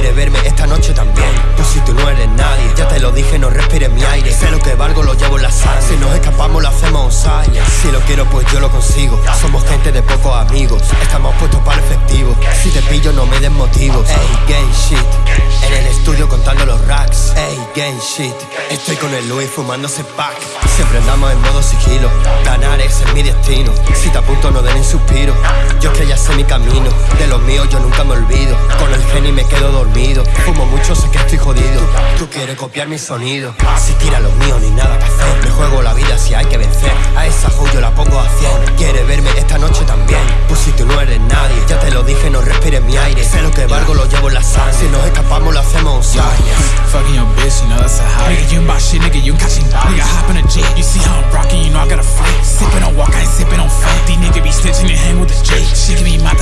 Quiere verme esta noche también. Tú si tú no eres nadie Ya te lo dije no respires mi aire. Sé lo que valgo lo llevo en la sangre. Si nos escapamos lo hacemos silence Si lo quiero pues yo lo consigo. Somos gente de pocos amigos Estamos puestos para el efectivo Si te pillo no me des motivos. Ey, gay shit. En el estudio contando los racks. Ey, gay shit. Estoy con el Louis fumándose pack. Siempre andamos en modo sigilo. Ganar ese es mi destino. Si te apunto no den ni suspiro. Yo es que ya sé mi camino. De los míos yo nunca me olvido. Con el quieres copiar mi sonido. Si tira los míos ni nada que hacer. Me juego la vida si hay que vencer. A esa yo la pongo a 100 Quiere verme esta noche también. Pues si tú no eres nadie Ya te lo dije no respires mi aire. Sé lo que valgo lo llevo en la sangre. Si nos escapamos lo hacemos Fucking your bitch, you know that's a high. Nigga, you ain't shit, nigga, you catching Nigga, hop in a jet, you see how I'm rocking, you know I got a flight. Sippin' on walk, I ain't sippin' on fat. These niggas be snitching and hang with the J. She give me my